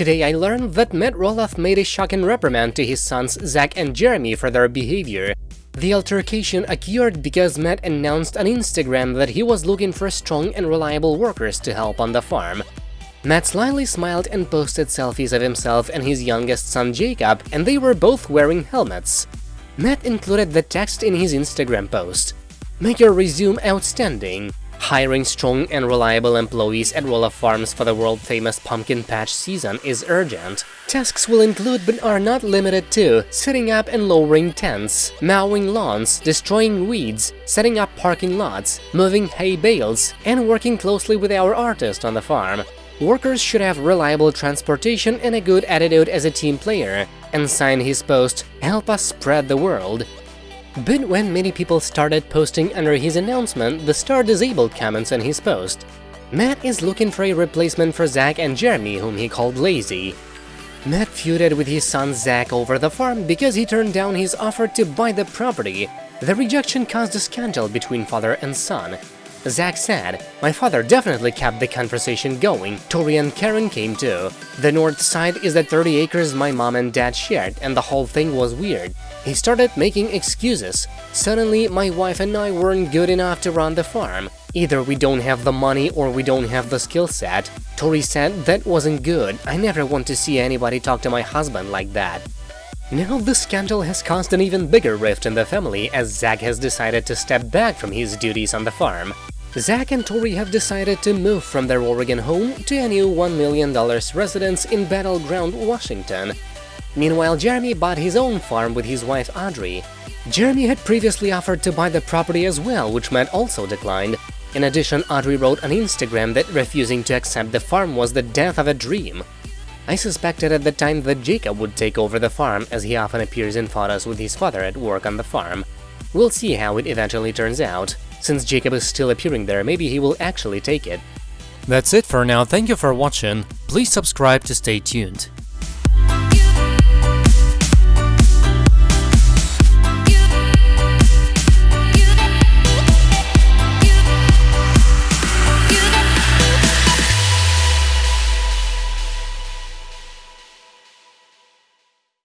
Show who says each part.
Speaker 1: Today I learned that Matt Roloff made a shocking reprimand to his sons Zach and Jeremy for their behavior. The altercation occurred because Matt announced on Instagram that he was looking for strong and reliable workers to help on the farm. Matt slyly smiled and posted selfies of himself and his youngest son Jacob, and they were both wearing helmets. Matt included the text in his Instagram post. Make your resume outstanding. Hiring strong and reliable employees at Roloff Farms for the world-famous pumpkin patch season is urgent. Tasks will include but are not limited to setting up and lowering tents, mowing lawns, destroying weeds, setting up parking lots, moving hay bales, and working closely with our artist on the farm. Workers should have reliable transportation and a good attitude as a team player, and sign his post, help us spread the world. But when many people started posting under his announcement, the star disabled comments on his post. Matt is looking for a replacement for Zach and Jeremy, whom he called lazy. Matt feuded with his son Zach over the farm because he turned down his offer to buy the property. The rejection caused a scandal between father and son. Zach said, My father definitely kept the conversation going, Tori and Caryn came too. The north side is the 30 acres my mom and dad shared, and the whole thing was weird. He started making excuses. Suddenly, my wife and I weren't good enough to run the farm. Either we don't have the money or we don't have the skill set. Tori said that wasn't good, I never want to see anybody talk to my husband like that. Now the scandal has caused an even bigger rift in the family as Zach has decided to step back from his duties on the farm. Zach and Tori have decided to move from their Oregon home to a new $1 million residence in Battleground, Washington. Meanwhile, Jeremy bought his own farm with his wife Audrey. Jeremy had previously offered to buy the property as well, which Matt also declined. In addition, Audrey wrote on Instagram that refusing to accept the farm was the death of a dream. I suspected at the time that Jacob would take over the farm, as he often appears in photos with his father at work on the farm. We'll see how it eventually turns out. Since Jacob is still appearing there, maybe he will actually take it.
Speaker 2: That's it for now, thank you for watching, please subscribe to stay tuned.